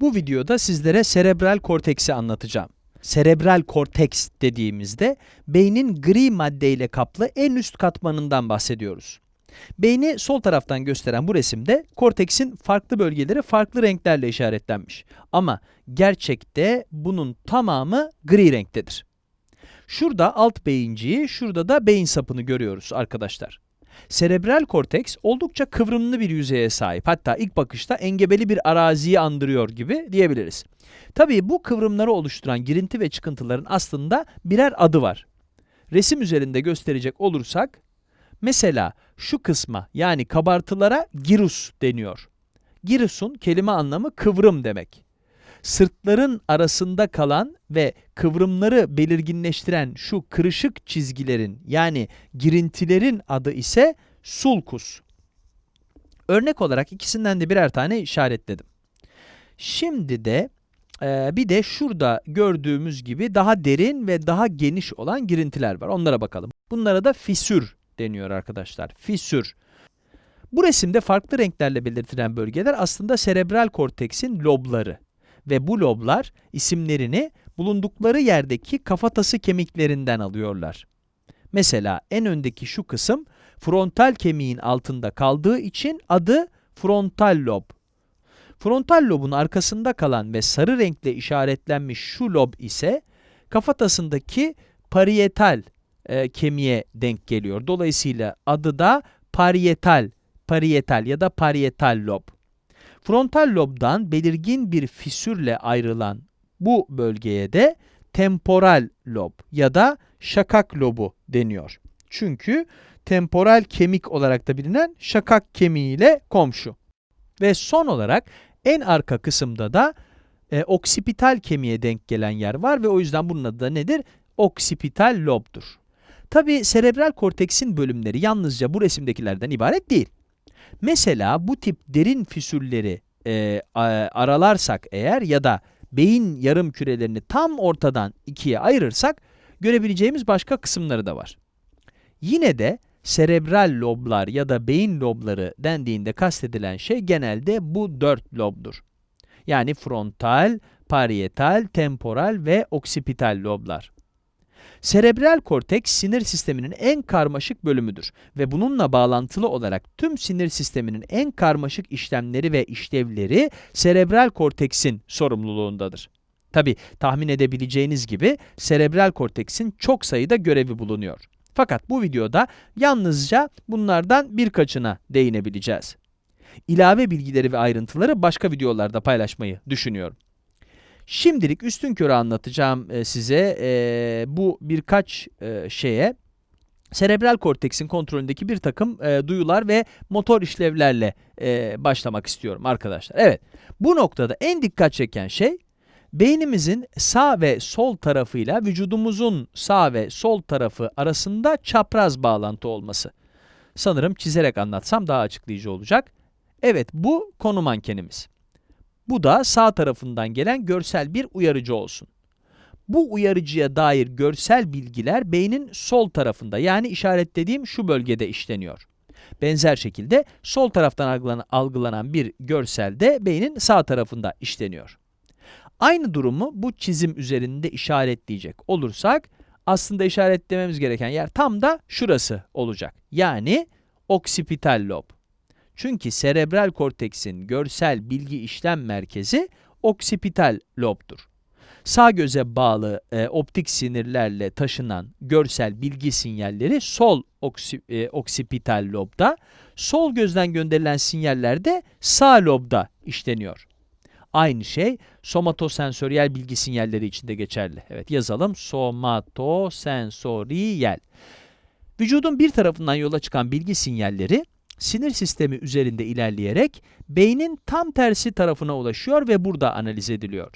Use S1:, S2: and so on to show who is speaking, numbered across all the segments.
S1: Bu videoda sizlere serebral korteksi anlatacağım. Serebral korteks dediğimizde beynin gri maddeyle kaplı en üst katmanından bahsediyoruz. Beyni sol taraftan gösteren bu resimde korteksin farklı bölgeleri farklı renklerle işaretlenmiş. Ama gerçekte bunun tamamı gri renktedir. Şurada alt beyinciği, şurada da beyin sapını görüyoruz arkadaşlar. Serebral korteks oldukça kıvrımlı bir yüzeye sahip. Hatta ilk bakışta engebeli bir araziyi andırıyor gibi diyebiliriz. Tabii bu kıvrımları oluşturan girinti ve çıkıntıların aslında birer adı var. Resim üzerinde gösterecek olursak, mesela şu kısma yani kabartılara girus deniyor. Girusun kelime anlamı kıvrım demek. Sırtların arasında kalan ve kıvrımları belirginleştiren şu kırışık çizgilerin yani girintilerin adı ise sulcus. Örnek olarak ikisinden de birer tane işaretledim. Şimdi de e, bir de şurada gördüğümüz gibi daha derin ve daha geniş olan girintiler var. Onlara bakalım. Bunlara da fisür deniyor arkadaşlar. Fisür. Bu resimde farklı renklerle belirtilen bölgeler aslında serebral korteksin lobları ve bu loblar isimlerini bulundukları yerdeki kafatası kemiklerinden alıyorlar. Mesela en öndeki şu kısım frontal kemiğin altında kaldığı için adı frontal lob. Frontal lobun arkasında kalan ve sarı renkle işaretlenmiş şu lob ise kafatasındaki parietal e, kemiğe denk geliyor. Dolayısıyla adı da parietal, parietal ya da parietal lob. Frontal lobdan belirgin bir fisürle ayrılan bu bölgeye de temporal lob ya da şakak lobu deniyor. Çünkü temporal kemik olarak da bilinen şakak kemiğiyle komşu. Ve son olarak en arka kısımda da e, oksipital kemiğe denk gelen yer var ve o yüzden bunun adı da nedir? Oksipital lobdur. Tabi serebral korteksin bölümleri yalnızca bu resimdekilerden ibaret değil. Mesela bu tip derin füsülleri e, aralarsak eğer ya da beyin yarım kürelerini tam ortadan ikiye ayırırsak görebileceğimiz başka kısımları da var. Yine de serebral loblar ya da beyin lobları dendiğinde kastedilen şey genelde bu dört lobdur. Yani frontal, parietal, temporal ve oksipital loblar. Serebral korteks sinir sisteminin en karmaşık bölümüdür ve bununla bağlantılı olarak tüm sinir sisteminin en karmaşık işlemleri ve işlevleri serebral korteksin sorumluluğundadır. Tabi tahmin edebileceğiniz gibi serebral korteksin çok sayıda görevi bulunuyor. Fakat bu videoda yalnızca bunlardan birkaçına değinebileceğiz. İlave bilgileri ve ayrıntıları başka videolarda paylaşmayı düşünüyorum. Şimdilik üstün körü anlatacağım e, size e, bu birkaç e, şeye serebral korteksin kontrolündeki bir takım e, duyular ve motor işlevlerle e, başlamak istiyorum arkadaşlar. Evet, bu noktada en dikkat çeken şey beynimizin sağ ve sol tarafıyla vücudumuzun sağ ve sol tarafı arasında çapraz bağlantı olması. Sanırım çizerek anlatsam daha açıklayıcı olacak. Evet, bu konu mankenimiz. Bu da sağ tarafından gelen görsel bir uyarıcı olsun. Bu uyarıcıya dair görsel bilgiler beynin sol tarafında yani işaretlediğim şu bölgede işleniyor. Benzer şekilde sol taraftan algılanan bir görsel de beynin sağ tarafında işleniyor. Aynı durumu bu çizim üzerinde işaretleyecek olursak aslında işaretlememiz gereken yer tam da şurası olacak. Yani oksipital lob. Çünkü serebral korteksin görsel bilgi işlem merkezi oksipital lobdur. Sağ göze bağlı e, optik sinirlerle taşınan görsel bilgi sinyalleri sol oksi, e, oksipital lobda, sol gözden gönderilen sinyaller de sağ lobda işleniyor. Aynı şey somatosensöriyel bilgi sinyalleri için de geçerli. Evet yazalım somatosensöriyel. Vücudun bir tarafından yola çıkan bilgi sinyalleri sinir sistemi üzerinde ilerleyerek beynin tam tersi tarafına ulaşıyor ve burada analiz ediliyor.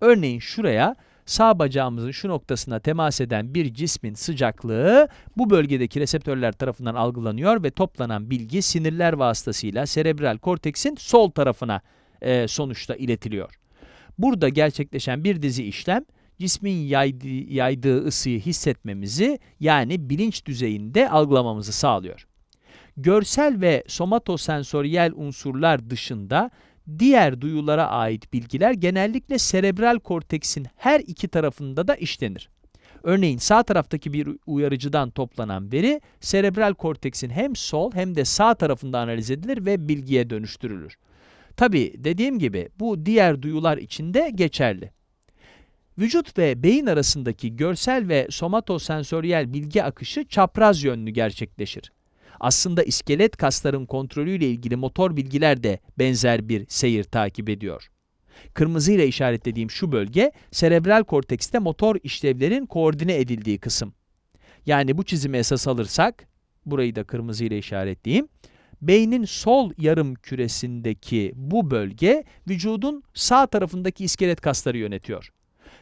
S1: Örneğin şuraya sağ bacağımızın şu noktasına temas eden bir cismin sıcaklığı bu bölgedeki reseptörler tarafından algılanıyor ve toplanan bilgi sinirler vasıtasıyla serebral korteksin sol tarafına e, sonuçta iletiliyor. Burada gerçekleşen bir dizi işlem cismin yaydığı, yaydığı ısıyı hissetmemizi yani bilinç düzeyinde algılamamızı sağlıyor görsel ve somatosensöriyel unsurlar dışında diğer duyulara ait bilgiler genellikle serebral korteksin her iki tarafında da işlenir. Örneğin sağ taraftaki bir uyarıcıdan toplanan veri serebral korteksin hem sol hem de sağ tarafında analiz edilir ve bilgiye dönüştürülür. Tabi dediğim gibi bu diğer duyular için de geçerli. Vücut ve beyin arasındaki görsel ve somatosensöriyel bilgi akışı çapraz yönlü gerçekleşir. Aslında iskelet kasların kontrolüyle ilgili motor bilgiler de benzer bir seyir takip ediyor. Kırmızı ile işaretlediğim şu bölge, serebral kortekste motor işlevlerin koordine edildiği kısım. Yani bu çizimi esas alırsak, burayı da kırmızı ile işaretleyeyim, beynin sol yarım küresindeki bu bölge, vücudun sağ tarafındaki iskelet kasları yönetiyor.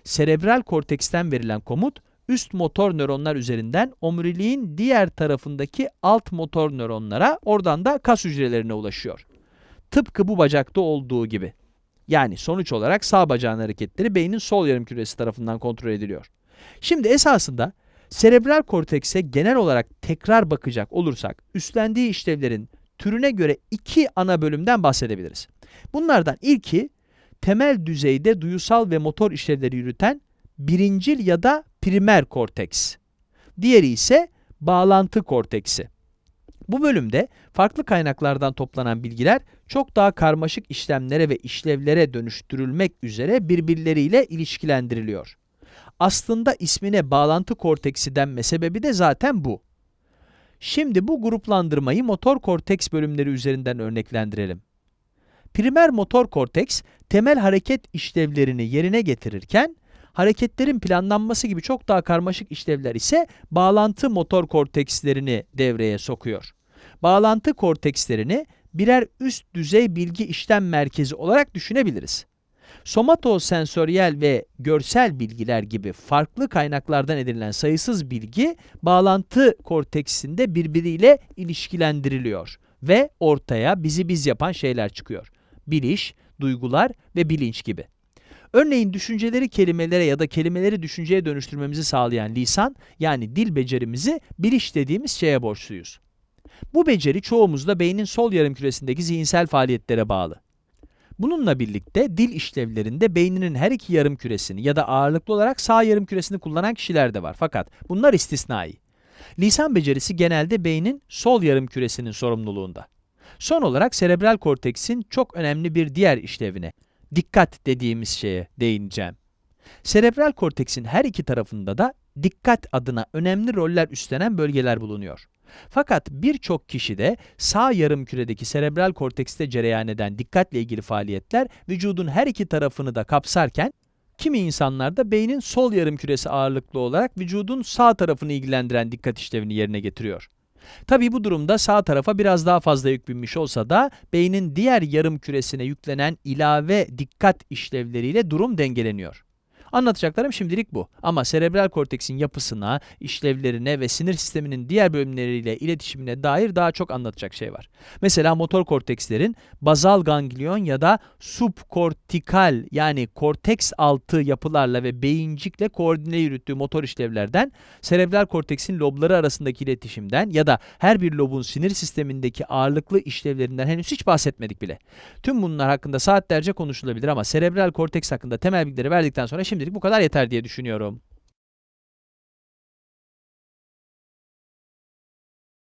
S1: Serebral korteksten verilen komut, üst motor nöronlar üzerinden omuriliğin diğer tarafındaki alt motor nöronlara, oradan da kas hücrelerine ulaşıyor. Tıpkı bu bacakta olduğu gibi. Yani sonuç olarak sağ bacağın hareketleri beynin sol yarım küresi tarafından kontrol ediliyor. Şimdi esasında serebral kortekse genel olarak tekrar bakacak olursak üstlendiği işlevlerin türüne göre iki ana bölümden bahsedebiliriz. Bunlardan ilki temel düzeyde duyusal ve motor işlevleri yürüten birincil ya da primer korteks. Diğeri ise bağlantı korteksi. Bu bölümde farklı kaynaklardan toplanan bilgiler çok daha karmaşık işlemlere ve işlevlere dönüştürülmek üzere birbirleriyle ilişkilendiriliyor. Aslında ismine bağlantı korteksi denme sebebi de zaten bu. Şimdi bu gruplandırmayı motor korteks bölümleri üzerinden örneklendirelim. Primer motor korteks, temel hareket işlevlerini yerine getirirken, hareketlerin planlanması gibi çok daha karmaşık işlevler ise bağlantı motor kortekslerini devreye sokuyor. Bağlantı kortekslerini birer üst düzey bilgi işlem merkezi olarak düşünebiliriz. Somatosensöriyel ve görsel bilgiler gibi farklı kaynaklardan edinilen sayısız bilgi bağlantı korteksinde birbiriyle ilişkilendiriliyor ve ortaya bizi biz yapan şeyler çıkıyor. Biliş, duygular ve bilinç gibi. Örneğin düşünceleri kelimelere ya da kelimeleri düşünceye dönüştürmemizi sağlayan lisan yani dil becerimizi biliş dediğimiz şeye borçluyuz. Bu beceri çoğumuzda beynin sol yarımküresindeki zihinsel faaliyetlere bağlı. Bununla birlikte dil işlevlerinde beyninin her iki yarım küresini ya da ağırlıklı olarak sağ yarım küresini kullanan kişiler de var. Fakat bunlar istisnai. Lisan becerisi genelde beynin sol yarım küresinin sorumluluğunda. Son olarak serebral korteksin çok önemli bir diğer işlevine, dikkat dediğimiz şeye değineceğim. Serebral korteksin her iki tarafında da dikkat adına önemli roller üstlenen bölgeler bulunuyor. Fakat birçok kişide sağ yarım küredeki serebral kortekste cereyan eden dikkatle ilgili faaliyetler vücudun her iki tarafını da kapsarken, kimi insanlarda beynin sol yarım küresi ağırlıklı olarak vücudun sağ tarafını ilgilendiren dikkat işlevini yerine getiriyor. Tabii bu durumda sağ tarafa biraz daha fazla yük binmiş olsa da beynin diğer yarım küresine yüklenen ilave dikkat işlevleriyle durum dengeleniyor. Anlatacaklarım şimdilik bu. Ama serebral korteksin yapısına, işlevlerine ve sinir sisteminin diğer bölümleriyle iletişimine dair daha çok anlatacak şey var. Mesela motor kortekslerin bazal ganglion ya da subkortikal yani korteks altı yapılarla ve beyincikle koordine yürüttüğü motor işlevlerden, serebral korteksin lobları arasındaki iletişimden ya da her bir lobun sinir sistemindeki ağırlıklı işlevlerinden henüz hiç bahsetmedik bile. Tüm bunlar hakkında saatlerce konuşulabilir ama serebral korteks hakkında temel bilgileri verdikten sonra şimdi Şimdilik bu kadar yeter diye düşünüyorum.